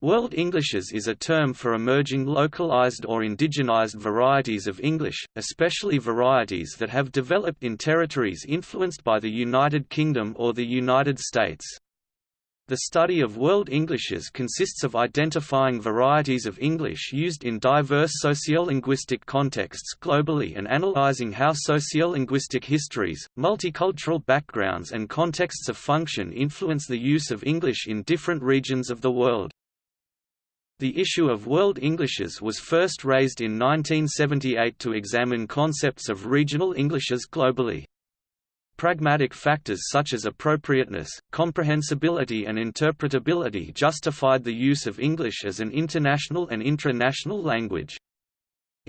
World Englishes is a term for emerging localized or indigenized varieties of English, especially varieties that have developed in territories influenced by the United Kingdom or the United States. The study of World Englishes consists of identifying varieties of English used in diverse sociolinguistic contexts globally and analyzing how sociolinguistic histories, multicultural backgrounds and contexts of function influence the use of English in different regions of the world. The issue of World Englishes was first raised in 1978 to examine concepts of regional Englishes globally. Pragmatic factors such as appropriateness, comprehensibility and interpretability justified the use of English as an international and intra-national language.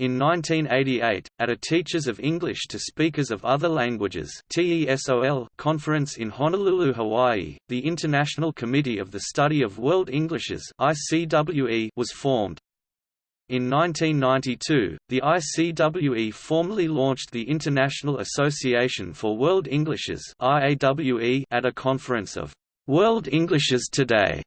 In 1988, at a Teachers of English to Speakers of Other Languages conference in Honolulu, Hawaii, the International Committee of the Study of World Englishes was formed. In 1992, the ICWE formally launched the International Association for World Englishes at a conference of World Englishes Today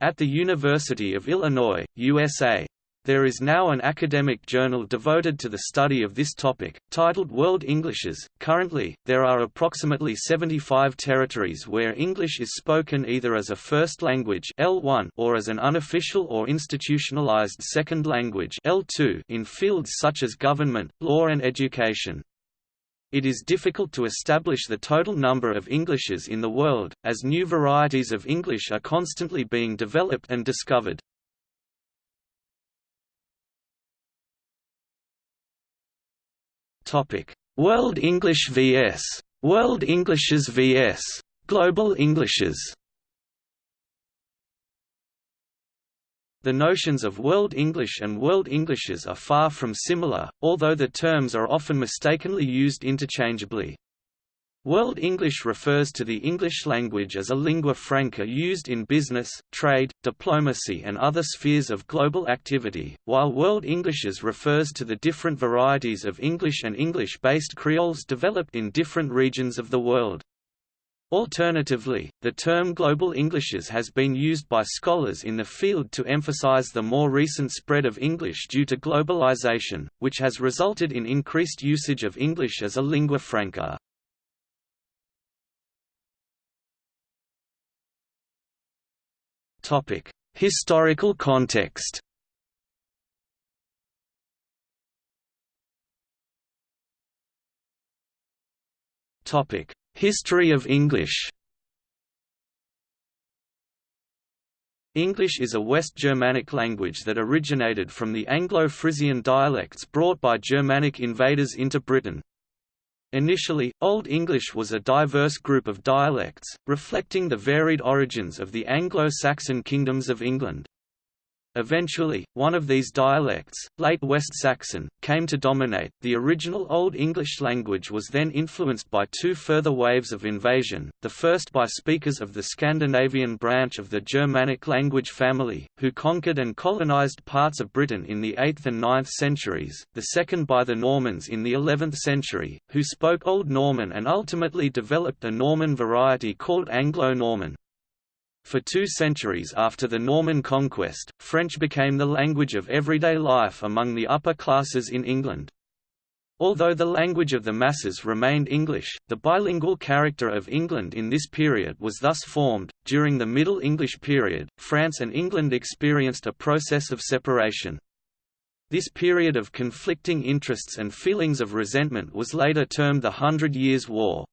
at the University of Illinois, USA. There is now an academic journal devoted to the study of this topic, titled World Englishes. Currently, there are approximately 75 territories where English is spoken either as a first language L1 or as an unofficial or institutionalized second language L2 in fields such as government, law and education. It is difficult to establish the total number of Englishes in the world, as new varieties of English are constantly being developed and discovered. World English vs. World Englishes vs. Global Englishes. The notions of World English and World Englishes are far from similar, although the terms are often mistakenly used interchangeably. World English refers to the English language as a lingua franca used in business, trade, diplomacy and other spheres of global activity, while World Englishes refers to the different varieties of English and English-based creoles developed in different regions of the world. Alternatively, the term Global Englishes has been used by scholars in the field to emphasize the more recent spread of English due to globalization, which has resulted in increased usage of English as a lingua franca. Topic: Historical context. Topic: History of English. English is a West Germanic language that originated from the Anglo-Frisian dialects brought by Germanic invaders into Britain. Initially, Old English was a diverse group of dialects, reflecting the varied origins of the Anglo-Saxon kingdoms of England. Eventually, one of these dialects, late West Saxon, came to dominate. The original Old English language was then influenced by two further waves of invasion, the first by speakers of the Scandinavian branch of the Germanic language family, who conquered and colonized parts of Britain in the 8th and 9th centuries, the second by the Normans in the 11th century, who spoke Old Norman and ultimately developed a Norman variety called Anglo-Norman. For two centuries after the Norman conquest, French became the language of everyday life among the upper classes in England. Although the language of the masses remained English, the bilingual character of England in this period was thus formed. During the Middle English period, France and England experienced a process of separation. This period of conflicting interests and feelings of resentment was later termed the Hundred Years' War.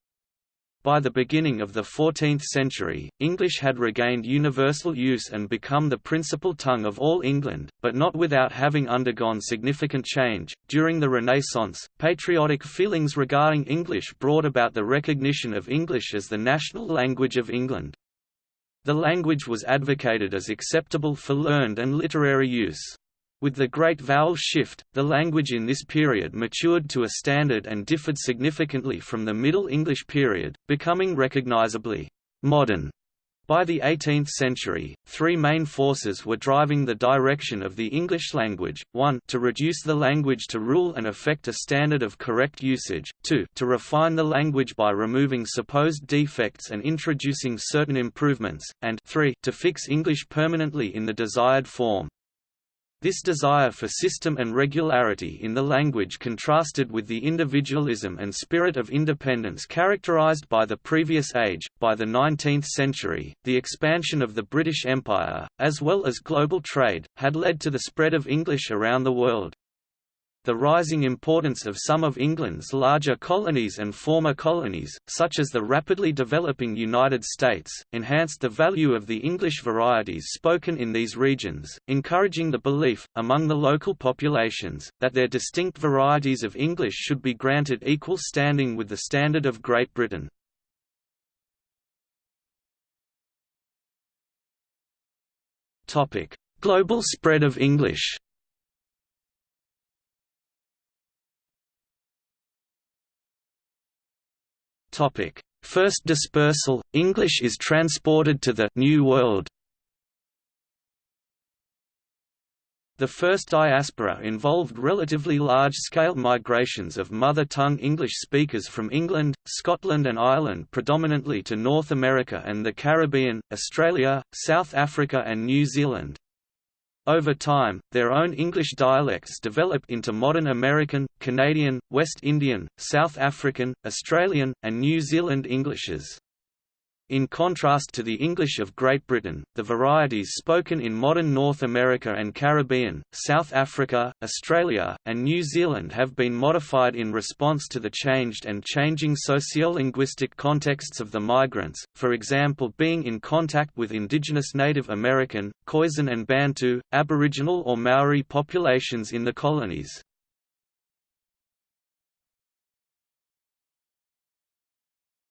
By the beginning of the 14th century, English had regained universal use and become the principal tongue of all England, but not without having undergone significant change. During the Renaissance, patriotic feelings regarding English brought about the recognition of English as the national language of England. The language was advocated as acceptable for learned and literary use. With the Great Vowel Shift, the language in this period matured to a standard and differed significantly from the Middle English period, becoming recognizably modern. By the 18th century, three main forces were driving the direction of the English language, 1 to reduce the language to rule and affect a standard of correct usage, 2 to refine the language by removing supposed defects and introducing certain improvements, and 3 to fix English permanently in the desired form. This desire for system and regularity in the language contrasted with the individualism and spirit of independence characterized by the previous age. By the 19th century, the expansion of the British Empire, as well as global trade, had led to the spread of English around the world. The rising importance of some of England's larger colonies and former colonies, such as the rapidly developing United States, enhanced the value of the English varieties spoken in these regions, encouraging the belief, among the local populations, that their distinct varieties of English should be granted equal standing with the standard of Great Britain. Global spread of English Topic: First dispersal English is transported to the New World. The first diaspora involved relatively large-scale migrations of mother-tongue English speakers from England, Scotland and Ireland predominantly to North America and the Caribbean, Australia, South Africa and New Zealand. Over time, their own English dialects developed into modern American, Canadian, West Indian, South African, Australian, and New Zealand Englishes. In contrast to the English of Great Britain, the varieties spoken in modern North America and Caribbean, South Africa, Australia, and New Zealand have been modified in response to the changed and changing sociolinguistic contexts of the migrants, for example being in contact with indigenous Native American, Khoisan and Bantu, Aboriginal or Maori populations in the colonies.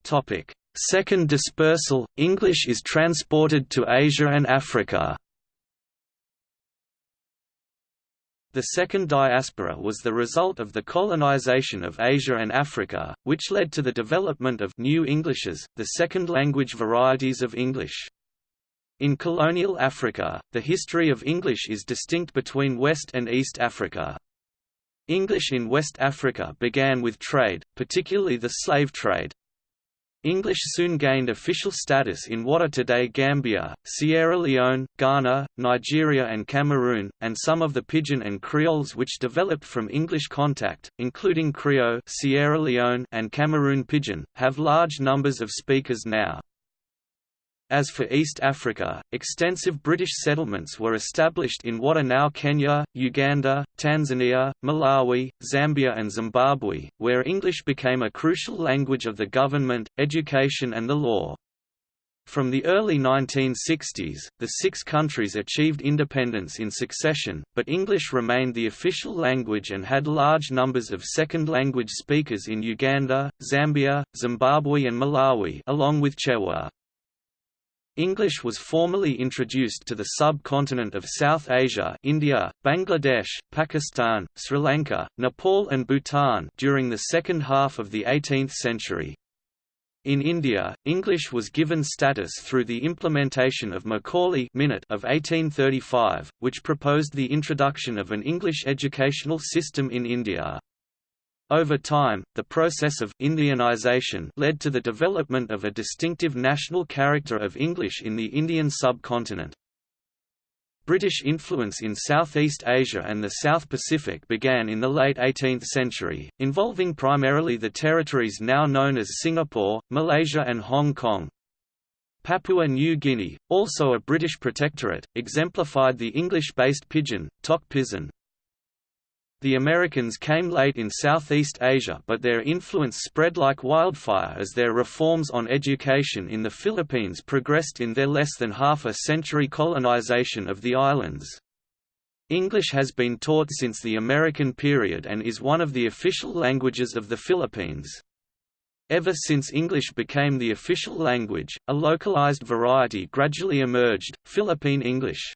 Topic Second dispersal, English is transported to Asia and Africa. The second diaspora was the result of the colonization of Asia and Africa, which led to the development of New Englishes, the second language varieties of English. In colonial Africa, the history of English is distinct between West and East Africa. English in West Africa began with trade, particularly the slave trade, English soon gained official status in what are today Gambia, Sierra Leone, Ghana, Nigeria and Cameroon, and some of the Pidgin and Creoles which developed from English contact, including Creole Sierra Leone and Cameroon Pidgin, have large numbers of speakers now. As for East Africa, extensive British settlements were established in what are now Kenya, Uganda, Tanzania, Malawi, Zambia and Zimbabwe, where English became a crucial language of the government, education and the law. From the early 1960s, the six countries achieved independence in succession, but English remained the official language and had large numbers of second-language speakers in Uganda, Zambia, Zimbabwe and Malawi along with Chewa. English was formally introduced to the subcontinent of South Asia India, Bangladesh, Pakistan, Sri Lanka, Nepal and Bhutan during the second half of the 18th century. In India, English was given status through the implementation of Macaulay Minute of 1835, which proposed the introduction of an English educational system in India. Over time, the process of Indianization led to the development of a distinctive national character of English in the Indian subcontinent. British influence in Southeast Asia and the South Pacific began in the late 18th century, involving primarily the territories now known as Singapore, Malaysia and Hong Kong. Papua New Guinea, also a British protectorate, exemplified the English-based pidgin, Tok Pisin, the Americans came late in Southeast Asia but their influence spread like wildfire as their reforms on education in the Philippines progressed in their less than half a century colonization of the islands. English has been taught since the American period and is one of the official languages of the Philippines. Ever since English became the official language, a localized variety gradually emerged, Philippine English.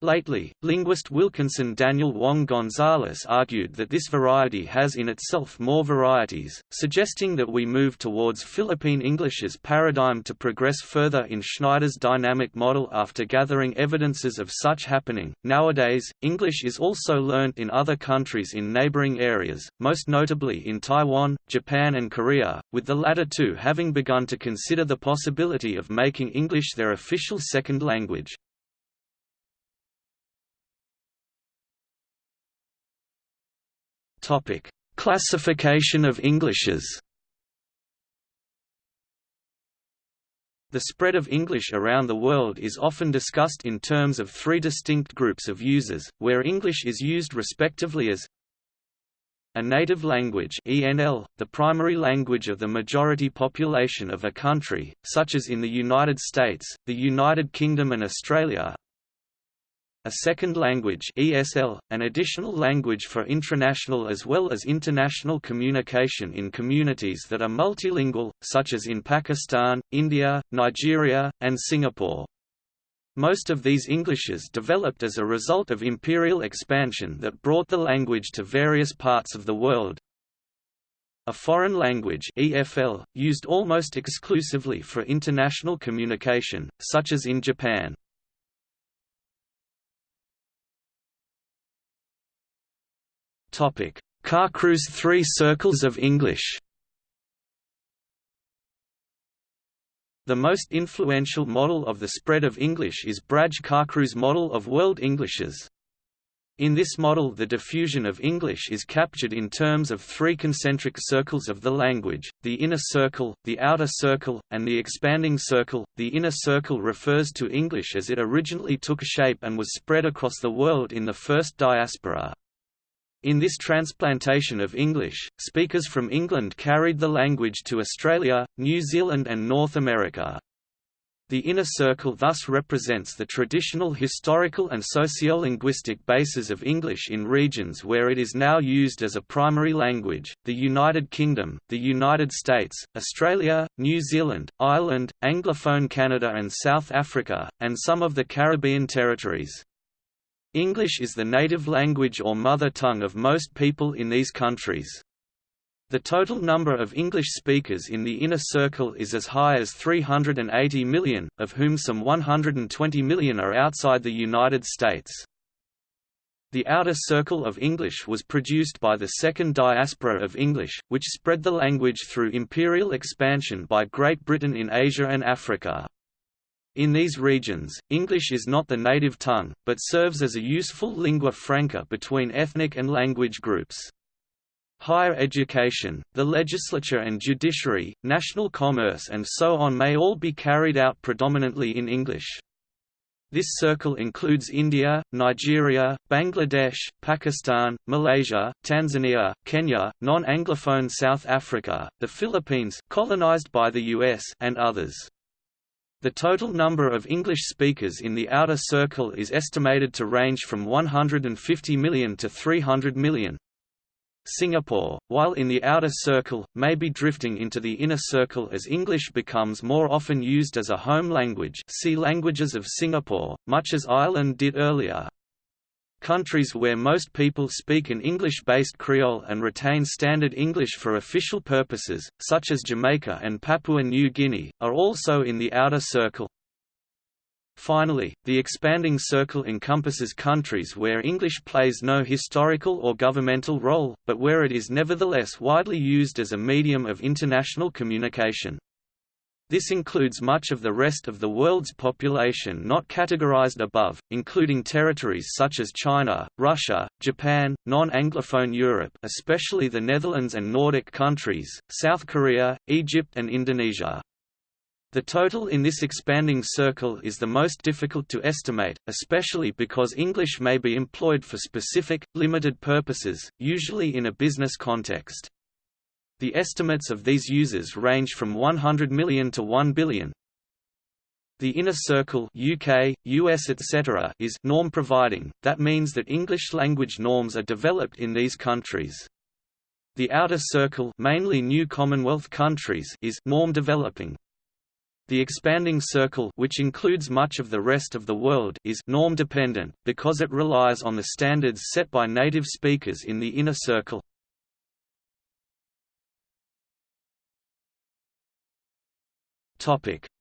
Lately, linguist Wilkinson Daniel Wong Gonzalez argued that this variety has in itself more varieties, suggesting that we move towards Philippine English's paradigm to progress further in Schneider's dynamic model after gathering evidences of such happening. Nowadays, English is also learnt in other countries in neighboring areas, most notably in Taiwan, Japan, and Korea, with the latter two having begun to consider the possibility of making English their official second language. Topic: Classification of Englishes. The spread of English around the world is often discussed in terms of three distinct groups of users, where English is used respectively as a native language ENL, the primary language of the majority population of a country, such as in the United States, the United Kingdom and Australia, a second language ESL, an additional language for intranational as well as international communication in communities that are multilingual, such as in Pakistan, India, Nigeria, and Singapore. Most of these Englishes developed as a result of imperial expansion that brought the language to various parts of the world. A foreign language EFL, used almost exclusively for international communication, such as in Japan. Kachru's Three Circles of English The most influential model of the spread of English is Braj Kachru's model of world Englishes. In this model the diffusion of English is captured in terms of three concentric circles of the language, the inner circle, the outer circle, and the expanding circle. The inner circle refers to English as it originally took shape and was spread across the world in the first diaspora. In this transplantation of English, speakers from England carried the language to Australia, New Zealand and North America. The inner circle thus represents the traditional historical and sociolinguistic bases of English in regions where it is now used as a primary language, the United Kingdom, the United States, Australia, New Zealand, Ireland, Anglophone Canada and South Africa, and some of the Caribbean territories. English is the native language or mother tongue of most people in these countries. The total number of English speakers in the inner circle is as high as 380 million, of whom some 120 million are outside the United States. The outer circle of English was produced by the second diaspora of English, which spread the language through imperial expansion by Great Britain in Asia and Africa. In these regions, English is not the native tongue, but serves as a useful lingua franca between ethnic and language groups. Higher education, the legislature and judiciary, national commerce and so on may all be carried out predominantly in English. This circle includes India, Nigeria, Bangladesh, Pakistan, Malaysia, Tanzania, Kenya, non-Anglophone South Africa, the Philippines colonized by the US and others. The total number of English speakers in the outer circle is estimated to range from 150 million to 300 million. Singapore, while in the outer circle, may be drifting into the inner circle as English becomes more often used as a home language see Languages of Singapore, much as Ireland did earlier. Countries where most people speak an English-based Creole and retain Standard English for official purposes, such as Jamaica and Papua New Guinea, are also in the outer circle. Finally, the expanding circle encompasses countries where English plays no historical or governmental role, but where it is nevertheless widely used as a medium of international communication. This includes much of the rest of the world's population not categorized above, including territories such as China, Russia, Japan, non-Anglophone Europe especially the Netherlands and Nordic countries, South Korea, Egypt and Indonesia. The total in this expanding circle is the most difficult to estimate, especially because English may be employed for specific, limited purposes, usually in a business context. The estimates of these users range from 100 million to 1 billion. The inner circle UK, US etc. is norm providing, that means that English language norms are developed in these countries. The outer circle mainly new Commonwealth countries is norm developing. The expanding circle which includes much of the rest of the world is norm-dependent, because it relies on the standards set by native speakers in the inner circle.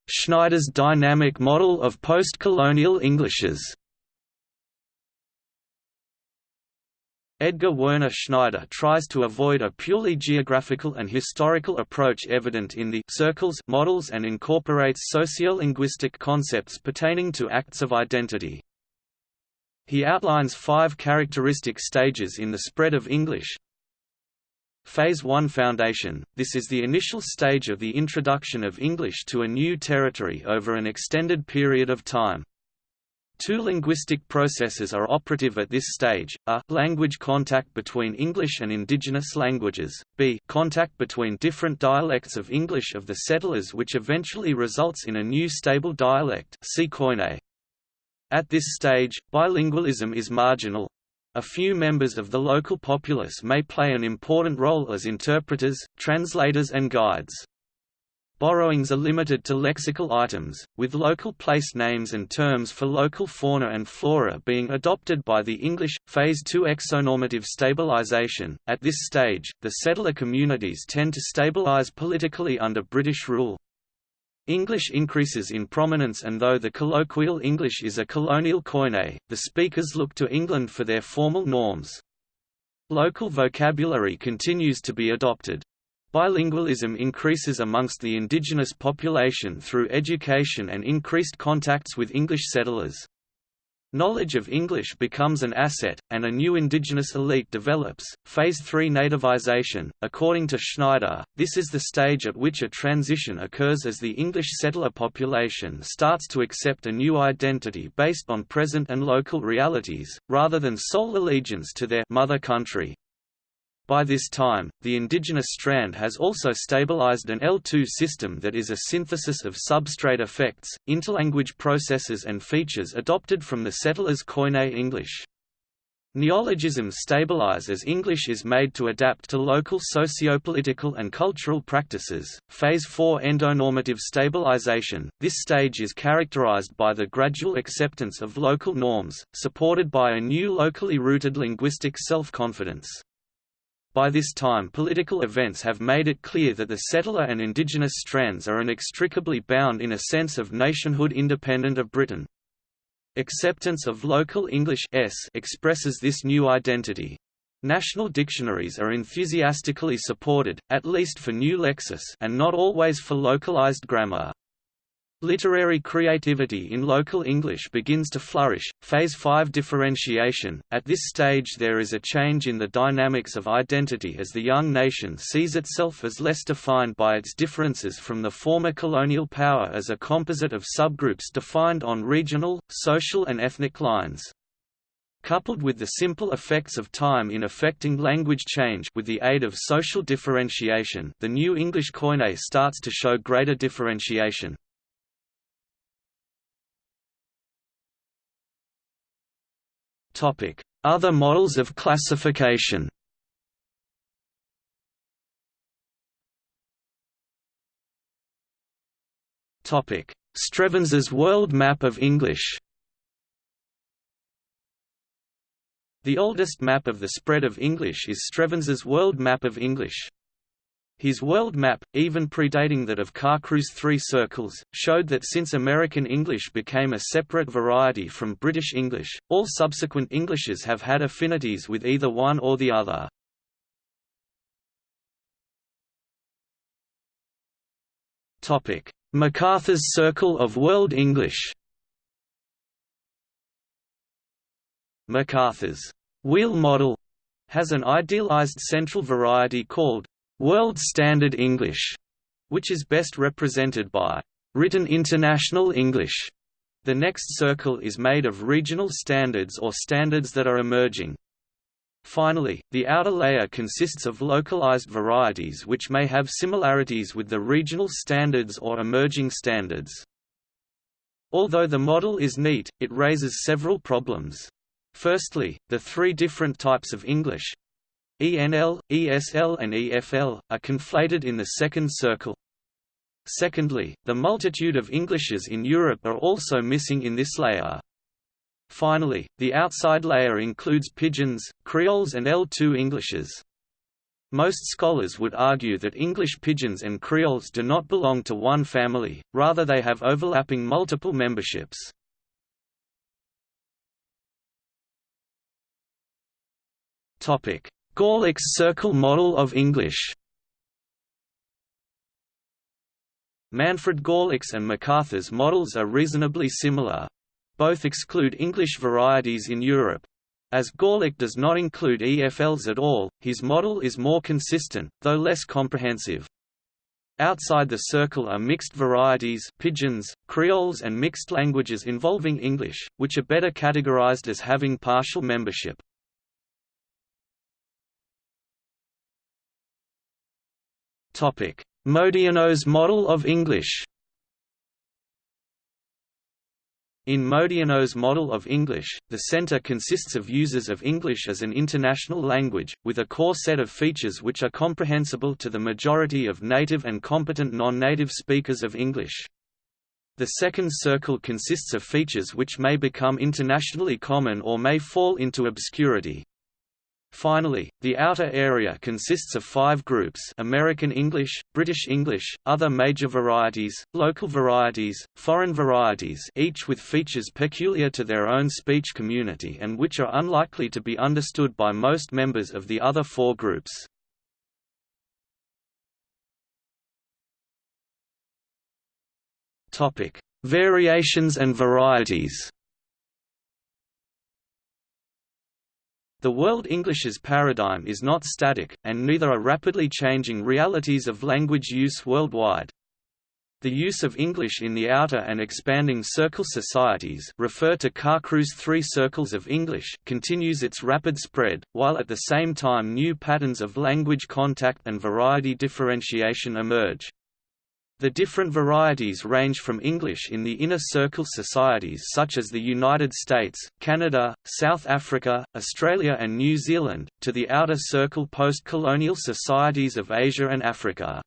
Schneider's dynamic model of post-colonial Englishes Edgar Werner Schneider tries to avoid a purely geographical and historical approach evident in the circles models and incorporates sociolinguistic concepts pertaining to acts of identity. He outlines five characteristic stages in the spread of English. Phase 1 Foundation – This is the initial stage of the introduction of English to a new territory over an extended period of time. Two linguistic processes are operative at this stage, a, language contact between English and indigenous languages, b, contact between different dialects of English of the settlers which eventually results in a new stable dialect. At this stage, bilingualism is marginal. A few members of the local populace may play an important role as interpreters, translators and guides. Borrowings are limited to lexical items, with local place names and terms for local fauna and flora being adopted by the English. Phase 2 Exonormative stabilization. At this stage, the settler communities tend to stabilize politically under British rule. English increases in prominence and though the colloquial English is a colonial koine, the speakers look to England for their formal norms. Local vocabulary continues to be adopted. Bilingualism increases amongst the indigenous population through education and increased contacts with English settlers. Knowledge of English becomes an asset, and a new indigenous elite develops. Phase 3 Nativization. According to Schneider, this is the stage at which a transition occurs as the English settler population starts to accept a new identity based on present and local realities, rather than sole allegiance to their mother country. By this time, the indigenous strand has also stabilized an L2 system that is a synthesis of substrate effects, interlanguage processes and features adopted from the settlers' Koine English. Neologisms stabilize as English is made to adapt to local sociopolitical and cultural practices. Phase 4 Endonormative stabilization. This stage is characterized by the gradual acceptance of local norms, supported by a new locally rooted linguistic self-confidence. By this time political events have made it clear that the settler and indigenous strands are inextricably bound in a sense of nationhood independent of Britain. Acceptance of local English s expresses this new identity. National dictionaries are enthusiastically supported, at least for new lexis and not always for localized grammar. Literary creativity in local English begins to flourish. Phase 5 Differentiation. At this stage, there is a change in the dynamics of identity as the young nation sees itself as less defined by its differences from the former colonial power as a composite of subgroups defined on regional, social, and ethnic lines. Coupled with the simple effects of time in affecting language change with the aid of social differentiation, the new English Koine starts to show greater differentiation. Other models of classification. Topic: Strevens's World Map of English. The oldest map of the spread of English is Strevens's World Map of English. His world map, even predating that of Kachru's Three Circles, showed that since American English became a separate variety from British English, all subsequent Englishes have had affinities with either one or the other. McArthur's Circle of World English McArthur's wheel model has an idealized central variety called World Standard English, which is best represented by written International English. The next circle is made of regional standards or standards that are emerging. Finally, the outer layer consists of localized varieties which may have similarities with the regional standards or emerging standards. Although the model is neat, it raises several problems. Firstly, the three different types of English, ENL, ESL and EFL, are conflated in the second circle. Secondly, the multitude of Englishes in Europe are also missing in this layer. Finally, the outside layer includes Pidgins, Creoles and L2 Englishes. Most scholars would argue that English Pidgins and Creoles do not belong to one family, rather they have overlapping multiple memberships. Görlach's Circle model of English Manfred Görlach's and McArthur's models are reasonably similar. Both exclude English varieties in Europe, as Görlach does not include EFLs at all, his model is more consistent, though less comprehensive. Outside the circle are mixed varieties pidgins, creoles and mixed languages involving English, which are better categorized as having partial membership. Modiano's model of English In Modiano's model of English, the center consists of users of English as an international language, with a core set of features which are comprehensible to the majority of native and competent non-native speakers of English. The second circle consists of features which may become internationally common or may fall into obscurity. Finally, the outer area consists of five groups American English, British English, other major varieties, local varieties, foreign varieties each with features peculiar to their own speech community and which are unlikely to be understood by most members of the other four groups. Variations and varieties The World English's paradigm is not static, and neither are rapidly changing realities of language use worldwide. The use of English in the outer and expanding circle societies refer to Kachru's three circles of English continues its rapid spread, while at the same time new patterns of language contact and variety differentiation emerge. The different varieties range from English in the inner circle societies such as the United States, Canada, South Africa, Australia and New Zealand, to the outer circle post-colonial societies of Asia and Africa.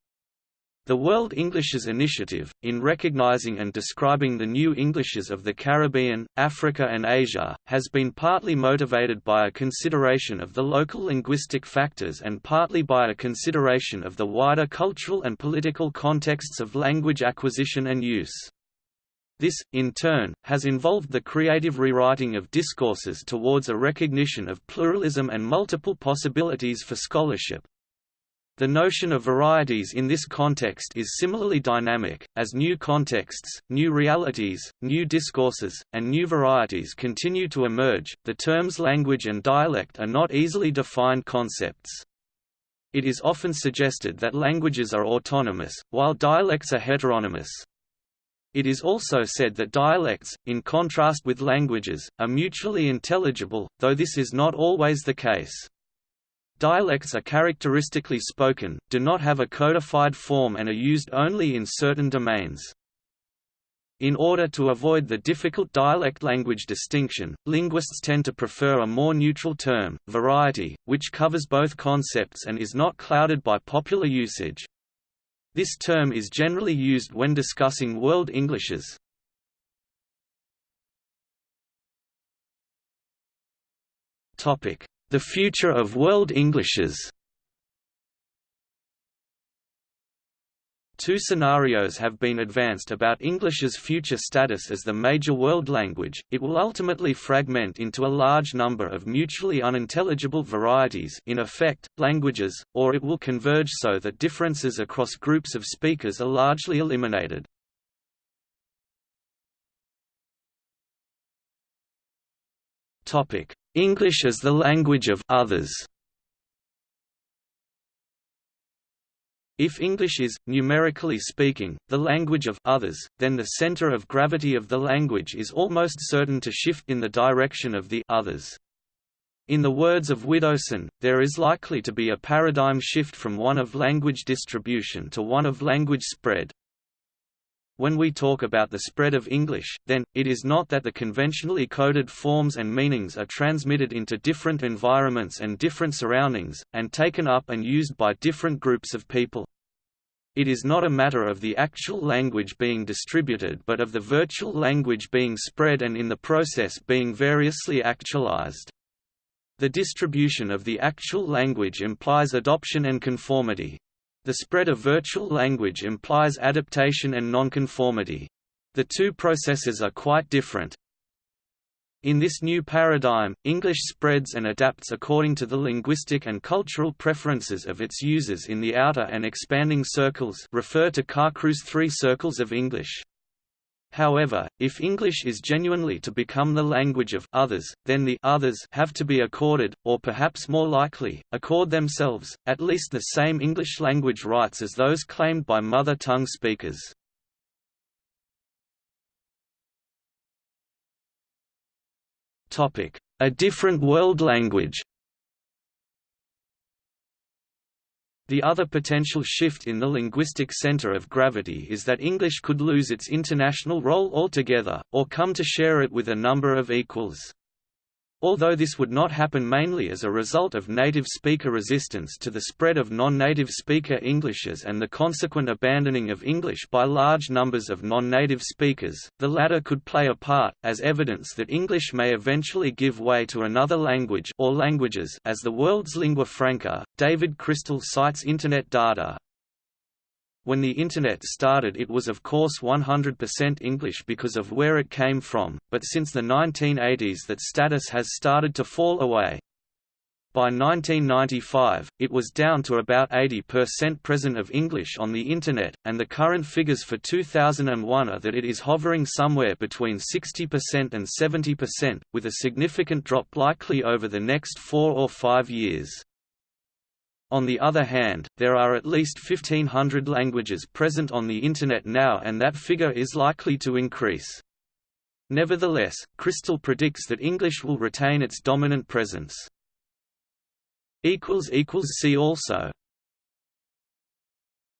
The World Englishes Initiative, in recognizing and describing the new Englishes of the Caribbean, Africa and Asia, has been partly motivated by a consideration of the local linguistic factors and partly by a consideration of the wider cultural and political contexts of language acquisition and use. This, in turn, has involved the creative rewriting of discourses towards a recognition of pluralism and multiple possibilities for scholarship, the notion of varieties in this context is similarly dynamic, as new contexts, new realities, new discourses, and new varieties continue to emerge. The terms language and dialect are not easily defined concepts. It is often suggested that languages are autonomous, while dialects are heteronomous. It is also said that dialects, in contrast with languages, are mutually intelligible, though this is not always the case. Dialects are characteristically spoken, do not have a codified form and are used only in certain domains. In order to avoid the difficult dialect-language distinction, linguists tend to prefer a more neutral term, variety, which covers both concepts and is not clouded by popular usage. This term is generally used when discussing World Englishes. The Future of World Englishes Two scenarios have been advanced about English's future status as the major world language, it will ultimately fragment into a large number of mutually unintelligible varieties in effect, languages, or it will converge so that differences across groups of speakers are largely eliminated. English as the language of others. If English is, numerically speaking, the language of others, then the center of gravity of the language is almost certain to shift in the direction of the others. In the words of Widdowson, there is likely to be a paradigm shift from one of language distribution to one of language spread, when we talk about the spread of English, then, it is not that the conventionally coded forms and meanings are transmitted into different environments and different surroundings, and taken up and used by different groups of people. It is not a matter of the actual language being distributed but of the virtual language being spread and in the process being variously actualized. The distribution of the actual language implies adoption and conformity. The spread of virtual language implies adaptation and nonconformity. The two processes are quite different. In this new paradigm, English spreads and adapts according to the linguistic and cultural preferences of its users in the outer and expanding circles refer to Kachru's three circles of English. However, if English is genuinely to become the language of others, then the others have to be accorded, or perhaps more likely, accord themselves, at least the same English language rights as those claimed by mother tongue speakers. A different world language The other potential shift in the linguistic center of gravity is that English could lose its international role altogether, or come to share it with a number of equals. Although this would not happen mainly as a result of native speaker resistance to the spread of non-native speaker Englishes and the consequent abandoning of English by large numbers of non-native speakers, the latter could play a part, as evidence that English may eventually give way to another language or languages as the world's lingua franca. David Crystal cites Internet data, when the Internet started it was of course 100% English because of where it came from, but since the 1980s that status has started to fall away. By 1995, it was down to about 80% present of English on the Internet, and the current figures for 2001 are that it is hovering somewhere between 60% and 70%, with a significant drop likely over the next four or five years. On the other hand, there are at least 1500 languages present on the Internet now and that figure is likely to increase. Nevertheless, Crystal predicts that English will retain its dominant presence. See also